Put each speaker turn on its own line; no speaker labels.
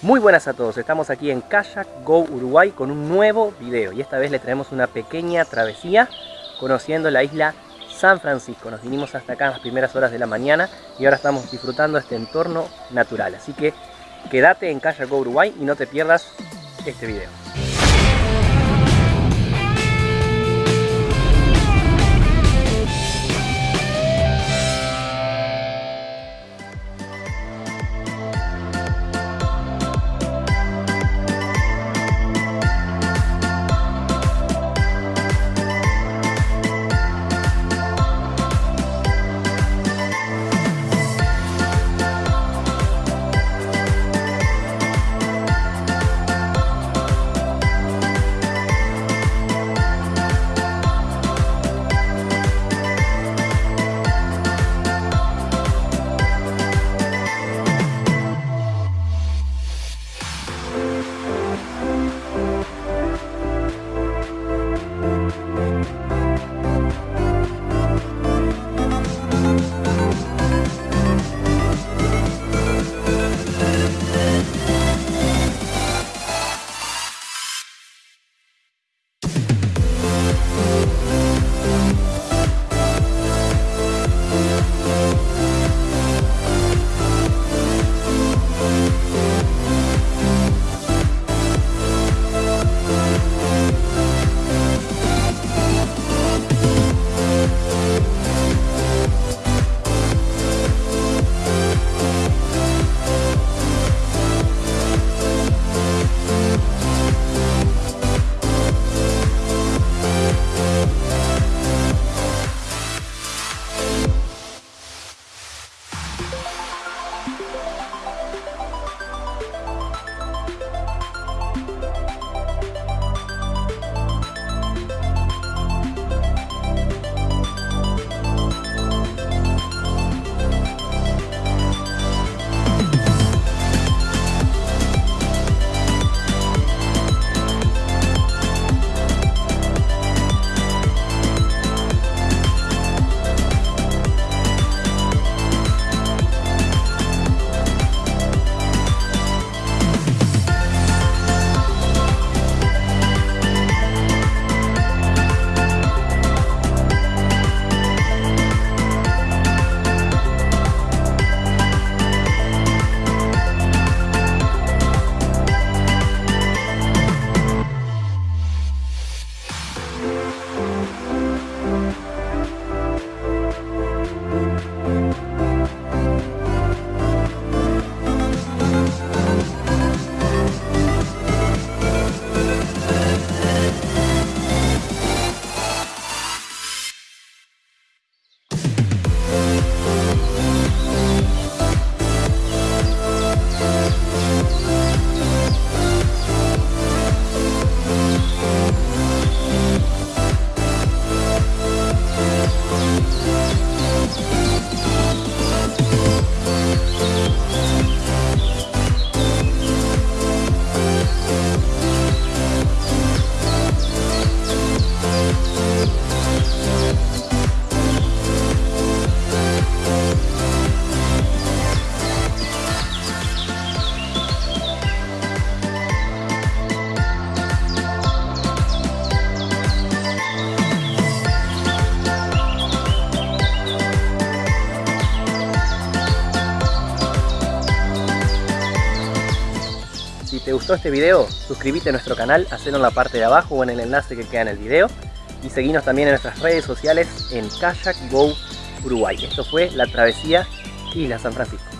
Muy buenas a todos, estamos aquí en Kayak Go Uruguay con un nuevo video y esta vez le traemos una pequeña travesía conociendo la isla San Francisco. Nos vinimos hasta acá en las primeras horas de la mañana y ahora estamos disfrutando este entorno natural. Así que quédate en Kayak Go Uruguay y no te pierdas este video. Te gustó este video, suscríbete a nuestro canal, hacelo en la parte de abajo o en el enlace que queda en el video. Y seguinos también en nuestras redes sociales en Kayak Go Uruguay. Esto fue la travesía Isla San Francisco.